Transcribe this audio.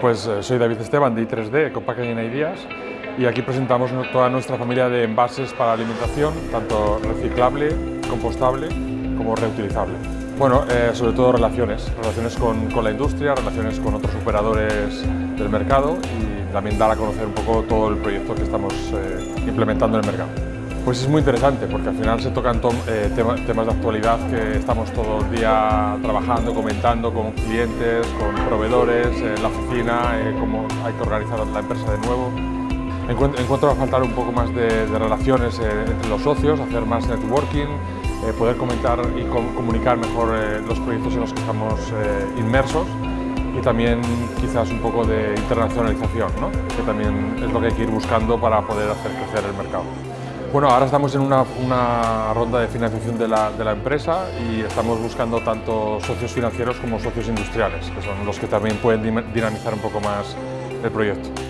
Pues eh, soy David Esteban de I3D, Eco Packaging Ideas y aquí presentamos toda nuestra familia de envases para alimentación, tanto reciclable, compostable como reutilizable. Bueno, eh, sobre todo relaciones, relaciones con, con, la industria, relaciones con otros operadores del mercado y también dar a conocer un poco todo el proyecto que estamos eh, implementando en el mercado. Pues es muy interesante porque al final se tocan eh, temas de actualidad que estamos todo el día trabajando, comentando con clientes, con proveedores, en la oficina, eh, cómo hay que organizar la empresa de nuevo. Encuentro, encuentro a faltar un poco más de, relaciones eh, entre los socios, hacer más networking, poder comentar y com comunicar mejor los proyectos en los que estamos inmersos y también quizás un poco de internacionalización, que también es lo que hay que ir buscando para poder hacer crecer el mercado. Bueno, ahora estamos en una, ronda de financiación de la, empresa y estamos buscando tanto socios financieros como socios industriales, que son los que también pueden dinamizar un poco más el proyecto.